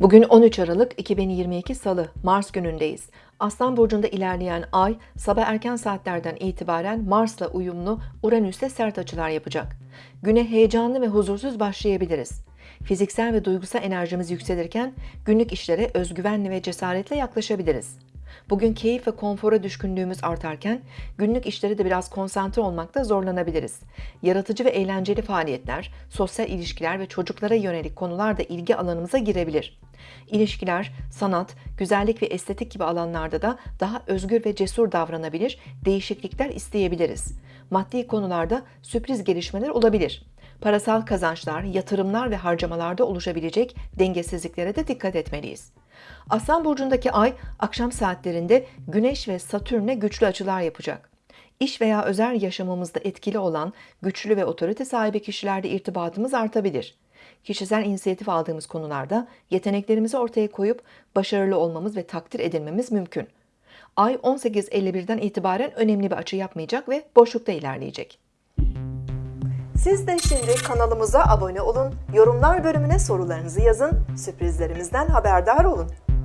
Bugün 13 Aralık 2022 Salı, Mars günündeyiz. Aslan Burcu'nda ilerleyen ay, sabah erken saatlerden itibaren Mars'la uyumlu Uranüs'te sert açılar yapacak. Güne heyecanlı ve huzursuz başlayabiliriz. Fiziksel ve duygusal enerjimiz yükselirken günlük işlere özgüvenli ve cesaretle yaklaşabiliriz. Bugün keyif ve konfora düşkünlüğümüz artarken günlük işlere de biraz konsantre olmakta zorlanabiliriz. Yaratıcı ve eğlenceli faaliyetler, sosyal ilişkiler ve çocuklara yönelik konular da ilgi alanımıza girebilir. İlişkiler, sanat, güzellik ve estetik gibi alanlarda da daha özgür ve cesur davranabilir, değişiklikler isteyebiliriz. Maddi konularda sürpriz gelişmeler olabilir. Parasal kazançlar, yatırımlar ve harcamalarda oluşabilecek dengesizliklere de dikkat etmeliyiz. Aslan burcundaki ay akşam saatlerinde Güneş ve Satürn'e güçlü açılar yapacak. İş veya özel yaşamımızda etkili olan güçlü ve otorite sahibi kişilerle irtibatımız artabilir. Kişisel inisiyatif aldığımız konularda yeteneklerimizi ortaya koyup başarılı olmamız ve takdir edilmemiz mümkün. Ay 18.51'den itibaren önemli bir açı yapmayacak ve boşlukta ilerleyecek. Siz de şimdi kanalımıza abone olun, yorumlar bölümüne sorularınızı yazın, sürprizlerimizden haberdar olun.